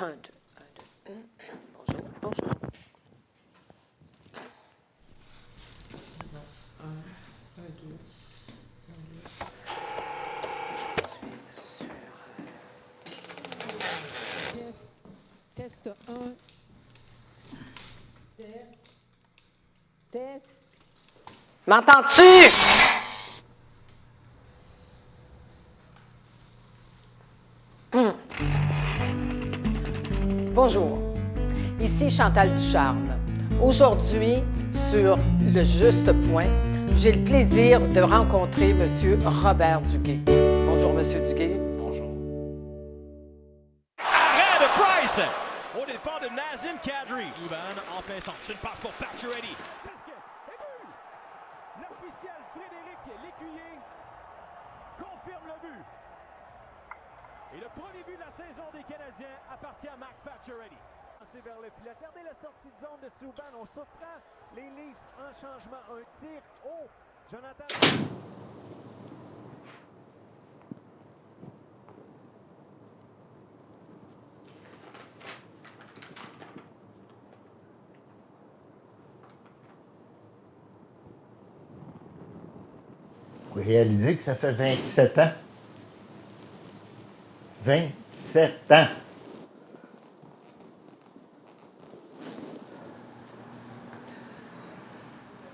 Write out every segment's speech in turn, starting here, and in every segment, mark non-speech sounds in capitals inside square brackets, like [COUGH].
Un, deux, un, deux. Bonjour, bonjour. Test 1. Test. M'entends-tu? Bonjour, ici Chantal Ducharme. Aujourd'hui, sur Le Juste Point, j'ai le plaisir de rencontrer M. Robert Duguay. Bonjour, M. Duguay. Bonjour. Arrêt de Price! Au départ de Nazim Kadri. Souban en plein centre. C'est une passe pour Pacioretty. L'officiel Frédéric Lécuyer confirme le but. Et le premier but de la saison des Canadiens appartient à Max Pacioretty. C'est vers le filet. Regardez la sortie de zone de Souban. On surprend les Leafs en changement. Un tir haut. Jonathan. Vous réalisez que ça fait 27 ans? 27 ans.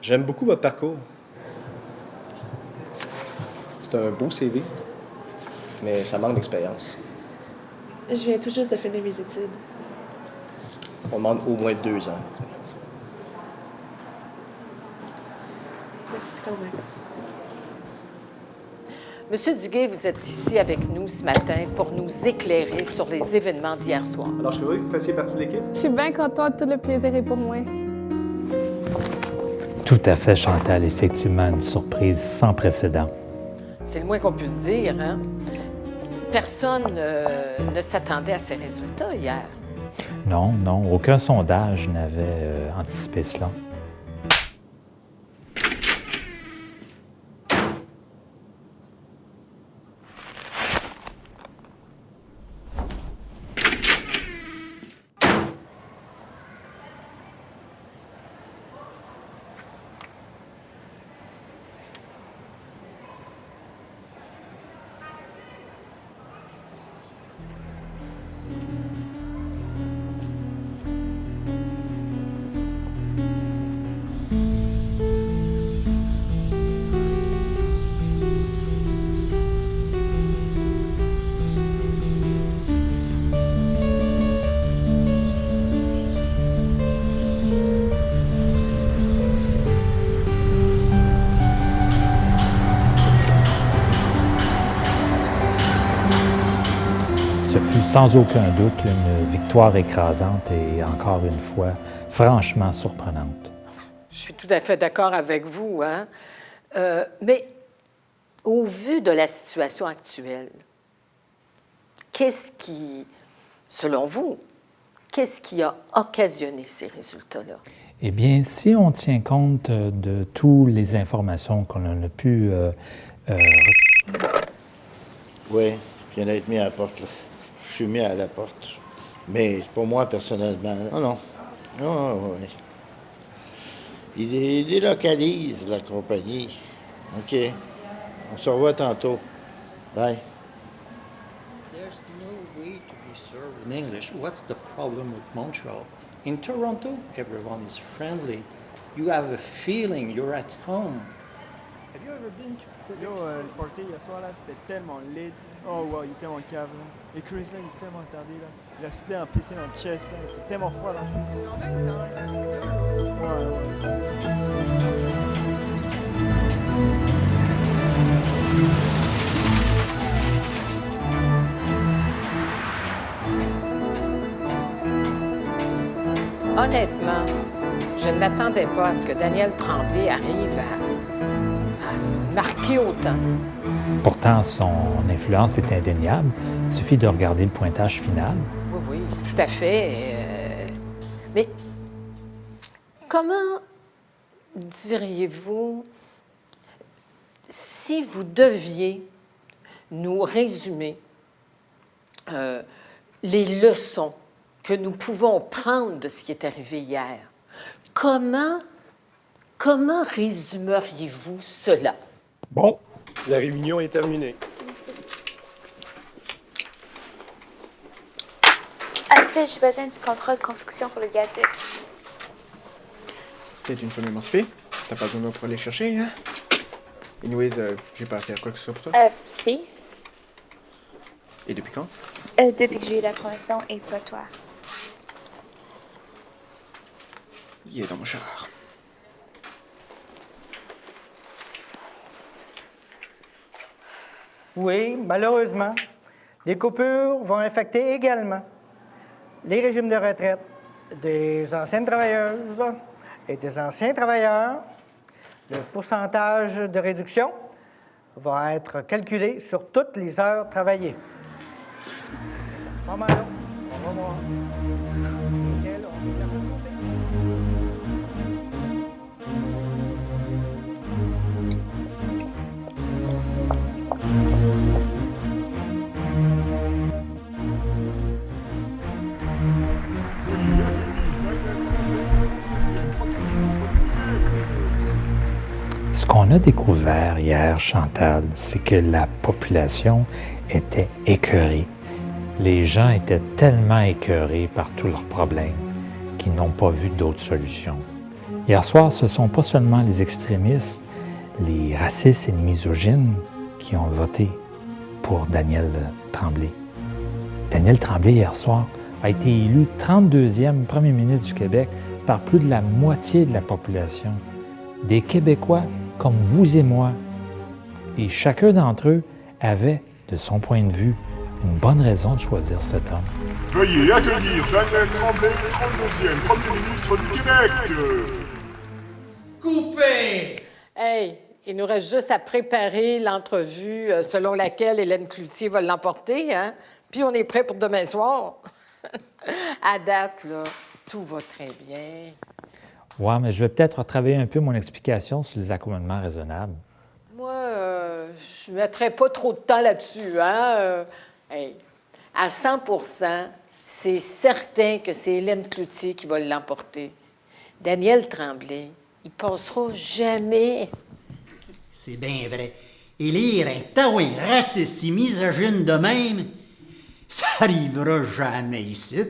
J'aime beaucoup votre parcours. C'est un beau CV, mais ça manque d'expérience. Je viens tout juste de finir mes études. On demande au moins deux ans. Merci quand même. Monsieur Duguay, vous êtes ici avec nous ce matin pour nous éclairer sur les événements d'hier soir. Alors, je suis heureux que vous fassiez partie de l'équipe. Je suis bien contente, tout le plaisir est pour moi. Tout à fait, Chantal. Effectivement, une surprise sans précédent. C'est le moins qu'on puisse dire, hein? Personne euh, ne s'attendait à ces résultats hier. Non, non, aucun sondage n'avait euh, anticipé cela. Ce fut sans aucun doute une victoire écrasante et encore une fois franchement surprenante. Je suis tout à fait d'accord avec vous, hein? Euh, mais au vu de la situation actuelle, qu'est-ce qui, selon vous, qu'est-ce qui a occasionné ces résultats-là? Eh bien, si on tient compte de toutes les informations qu'on a pu euh, euh, Oui, je viens d'être mis à la porte. là. Suis à la porte. Mais pour moi personnellement. là. Non, non. Non, oui. Il délocalise la compagnie. OK. On se revoit tantôt. Bye. There's no way to be served in English. What's the problem with Montreal? In Toronto, everyone is friendly. You have a feeling you're at home. Have you ever been to Yo, Quebec euh, le party hier soir, là, c'était tellement lit. Oh, wow, il était tellement cave, là. Et Chris, là, il est tellement tardé, là. Il a cité un PC dans le chest, là. Il était tellement froid, là. Ouais, ouais. Honnêtement, je ne m'attendais pas à ce que Daniel Tremblay arrive à, à marquer autant. Pourtant, son influence est indéniable. Il suffit de regarder le pointage final. Oui, oui, tout à fait. euh, mais comment diriez-vous, si vous deviez nous résumer euh, les leçons que nous pouvons prendre de ce qui est arrivé hier? Comment, comment résumeriez-vous cela? Bon, la réunion est terminée. Alfred, j'ai besoin du contrat de construction pour le gazette. Peut-être une femme émancipée. T'as pas besoin pour aller chercher, hein? Anyways, euh, j'ai pas à faire quoi que ce soit pour toi. Euh, si. Et depuis quand? Euh, depuis que j'ai eu la promotion et pas toi. Il est dans mon char. Oui, malheureusement, les coupures vont affecter également les régimes de retraite des anciennes travailleuses et des anciens travailleurs. Le pourcentage de réduction va être calculé sur toutes les heures travaillées. C'est ce moment-là, on va voir Ce qu'on a découvert hier, Chantal, c'est que la population était écœurée. Les gens étaient tellement écœurés par tous leurs problèmes qu'ils n'ont pas vu d'autres solutions. Hier soir, ce ne sont pas seulement les extrémistes, les racistes et les misogynes qui ont voté pour Daniel Tremblay. Daniel Tremblay, hier soir, a été élu 32e premier ministre du Québec par plus de la moitié de la population. Des Québécois comme vous et moi. Et chacun d'entre eux avait, de son point de vue, une bonne raison de choisir cet homme. Veuillez accueillir Daniel Tremblay, 32e Premier ministre du Québec. Coupé! Hey, il nous reste juste à préparer l'entrevue euh, selon laquelle Hélène Cloutier va l'emporter, hein? Puis on est prêt pour demain soir. [LAUGHS] à date, là, tout va très bien. Oui, mais je vais peut-être retravailler un peu mon explication sur les accommodements raisonnables. Moi, euh, je ne mettrais pas trop de temps là-dessus. Hein? Euh, hey, à 100% c'est certain que c'est Hélène Cloutier qui va l'emporter. Daniel Tremblay, il passera jamais. C'est bien vrai. Élire un taouin raciste et misogyne de même, ça arrivera jamais ici.